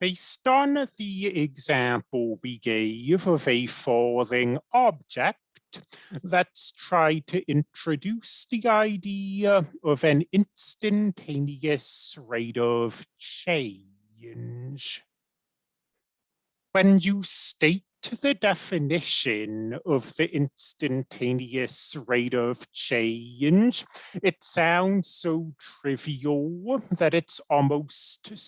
Based on the example we gave of a falling object, let's try to introduce the idea of an instantaneous rate of change. When you state the definition of the instantaneous rate of change, it sounds so trivial that it's almost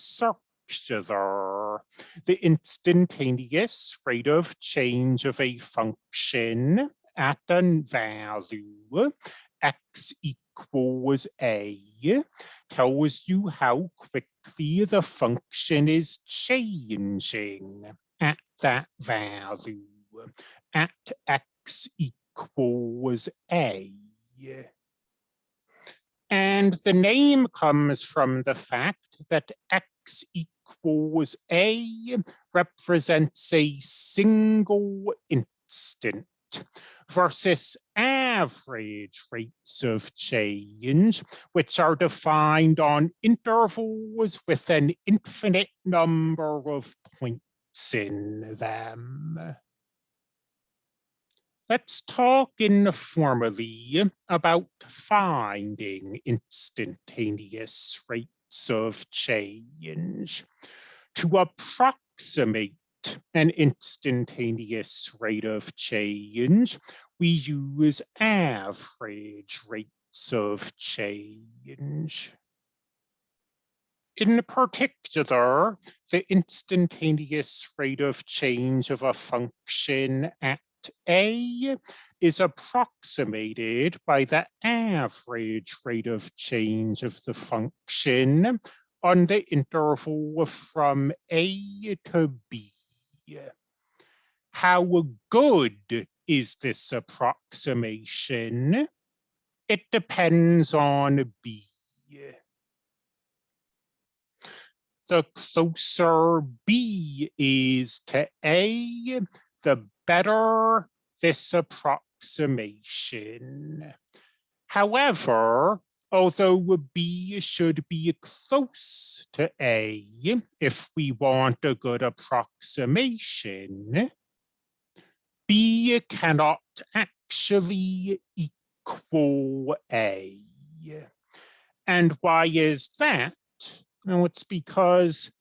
the instantaneous rate of change of a function at a value x equals a tells you how quickly the function is changing at that value at x equals a. And the name comes from the fact that x equals equals A represents a single instant versus average rates of change, which are defined on intervals with an infinite number of points in them. Let's talk informally about finding instantaneous rates of change to approximate an instantaneous rate of change, we use average rates of change. In particular, the instantaneous rate of change of a function at a is approximated by the average rate of change of the function on the interval from A to B. How good is this approximation? It depends on B. The closer B is to A, the better this approximation. However, although B should be close to A if we want a good approximation, B cannot actually equal A. And why is that? Well, it's because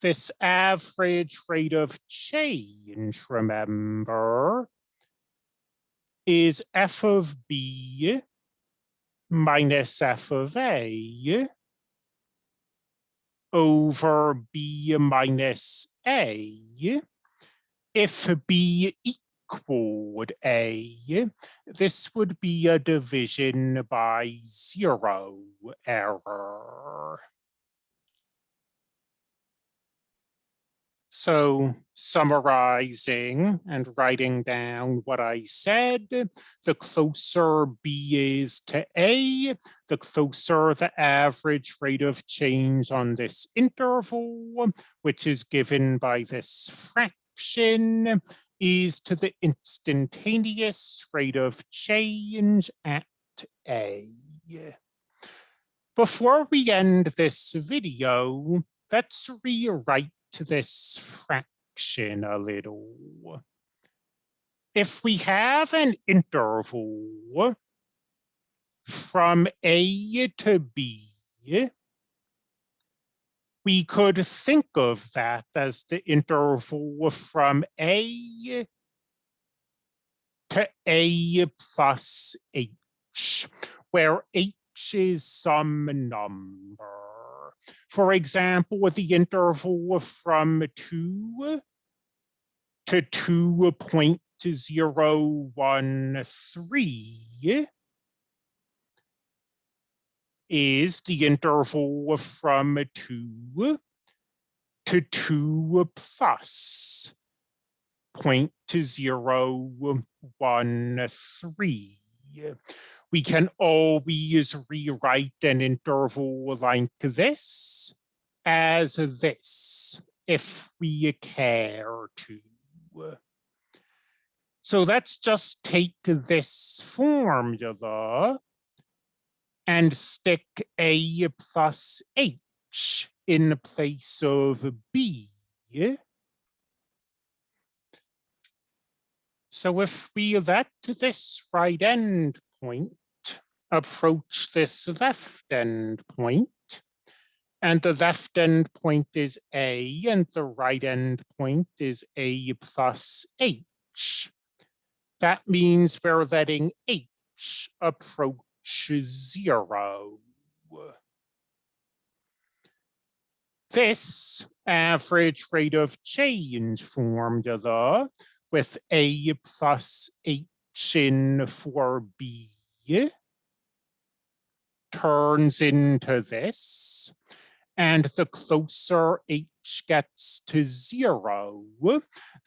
this average rate of change, remember, is f of b minus f of a over b minus a. If b equaled a, this would be a division by zero error. So summarizing and writing down what I said, the closer B is to A, the closer the average rate of change on this interval, which is given by this fraction, is to the instantaneous rate of change at A. Before we end this video, let's rewrite to this fraction a little. If we have an interval from A to B, we could think of that as the interval from A to A plus H, where H is some number. For example, with the interval from 2 to 2.013 is the interval from 2 to 2 plus 0.013 we can always rewrite an interval like this as this, if we care to. So let's just take this formula and stick a plus h in place of b. So if we let this right end point approach this left end point, and the left end point is A and the right end point is A plus H. That means we're letting H approach zero. This average rate of change formula with A plus H in for B turns into this. And the closer H gets to zero,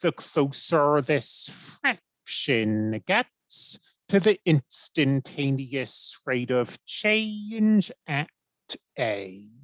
the closer this fraction gets to the instantaneous rate of change at A.